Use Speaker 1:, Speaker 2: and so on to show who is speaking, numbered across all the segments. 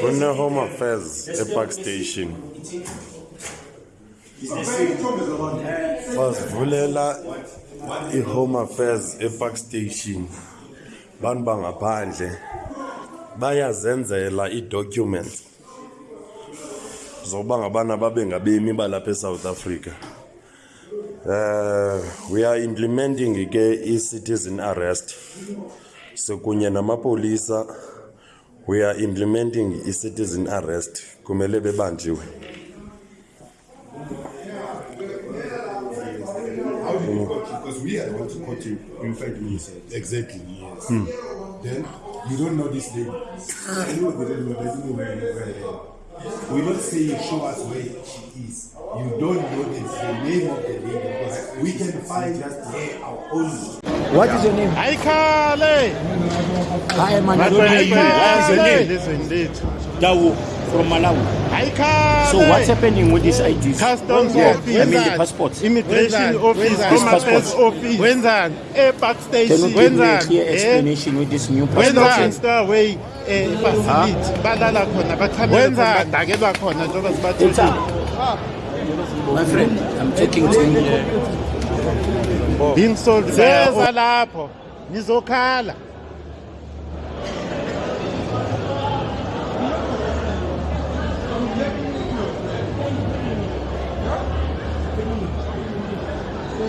Speaker 1: kune-home affairs epark station. Basivulela i-home affairs epark station. Bantu bangaphandle? Bayazenzela ii-documents zokuba ngabana babe ngabemi balapha esouth africa. Uh, we are implementing ke i-citizen arrest. Sekunye namapolisa we are implementing i-citizen arrest kumele bebanjiwe
Speaker 2: Because we are the ones who caught you in five minutes. Exactly, yes. Hmm. Then you don't know this lady. I know they don't know, don't know where, where they are. We don't say you show us where she is. You don't know the, the name of the lady because we can find just her our own.
Speaker 3: What is your name?
Speaker 4: Aikale!
Speaker 3: I am
Speaker 4: My
Speaker 3: is name?
Speaker 4: Listen, indeed.
Speaker 3: Dawu from Malawi.
Speaker 4: Aikale!
Speaker 3: So what's happening with these IDs?
Speaker 4: Customs
Speaker 3: yeah,
Speaker 4: office.
Speaker 3: I mean the passports.
Speaker 4: Immigration
Speaker 5: Wenzani?
Speaker 4: office,
Speaker 5: Wenzani?
Speaker 4: Home Affairs
Speaker 3: Passports.
Speaker 4: office. Wenzani? Airpark
Speaker 3: Can
Speaker 4: station.
Speaker 3: you give me a clear
Speaker 4: Eh?
Speaker 3: explanation with this new passport?
Speaker 4: Star way eh facility balala khona bachamele khona badakelwa khona njengoba
Speaker 3: It's
Speaker 4: sibathola.
Speaker 3: up. My friend, I'm talking to you.
Speaker 4: ndiniseza lapho ngizokhala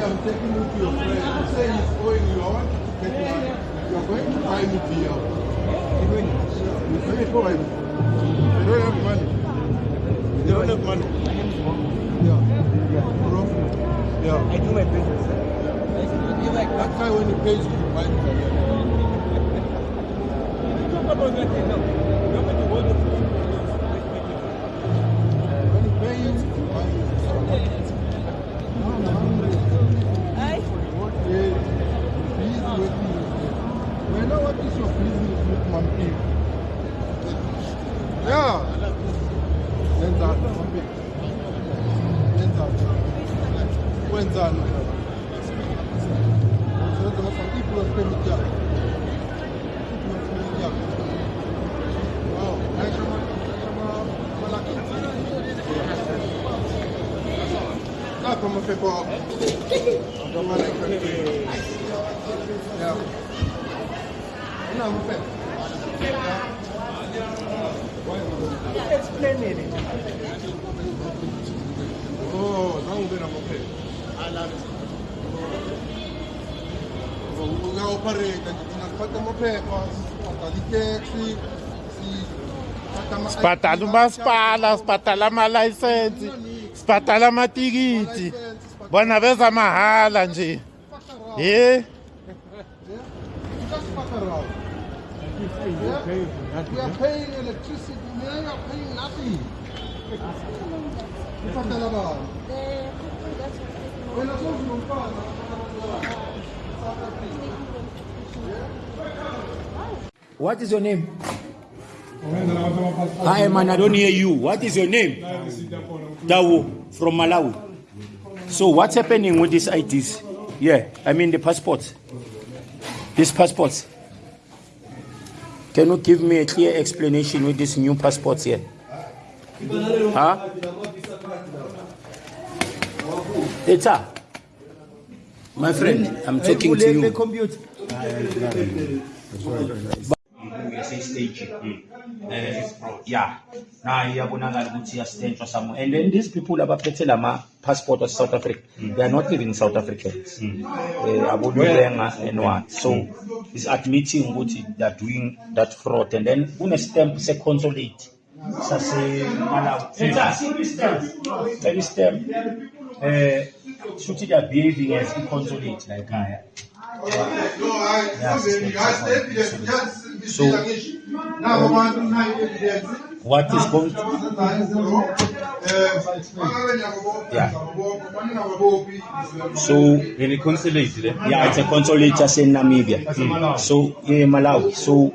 Speaker 5: I'm taking you to your friend. Say he's going, You're going to find me here. You're going to buy me. Yeah.
Speaker 6: I do my business.
Speaker 5: That guy when he pays you, you buy beer.
Speaker 6: Talk about that thing now. You're going to the
Speaker 5: When he pays Bolzano. Bolzano da Hasan ilk olarak ben ilk yaptım. Ah, come fai qua? Domani è perché... No, non fai. Let's
Speaker 6: play it.
Speaker 5: Oh, non vediamo più. Una opareta que tiene espátamo pepas, pataditex,
Speaker 4: spatala umasipala spatala amalayisensi spatala amatikiti bona a mahala nje
Speaker 5: ye
Speaker 3: What is your name? Hi man, I don't hear you. What is your name? Dawu from Malawi. So what's happening with these IDs? Yeah, I mean the passports. These passports. Can you give me a clear explanation with these new passports here? Huh? Up. My friend, I'm talking to you. stage yeah nayo iyabonakala ukuthi iyastentshwa somewhere and then these people abaphethe lama passport of South Africa. They are not even South Africans. Eh abolulenga and what? So is admitting ukuthi they are doing that fraud. And then kune stamp Ça, c'est malade. C'est ça, c'est system. Shooting a behavior is inconsolate, like I So, what is going to yeah. So,
Speaker 7: reconciliate,
Speaker 3: yeah, it's a consolidator in Namibia. Mm. So, yeah, Malawi. So,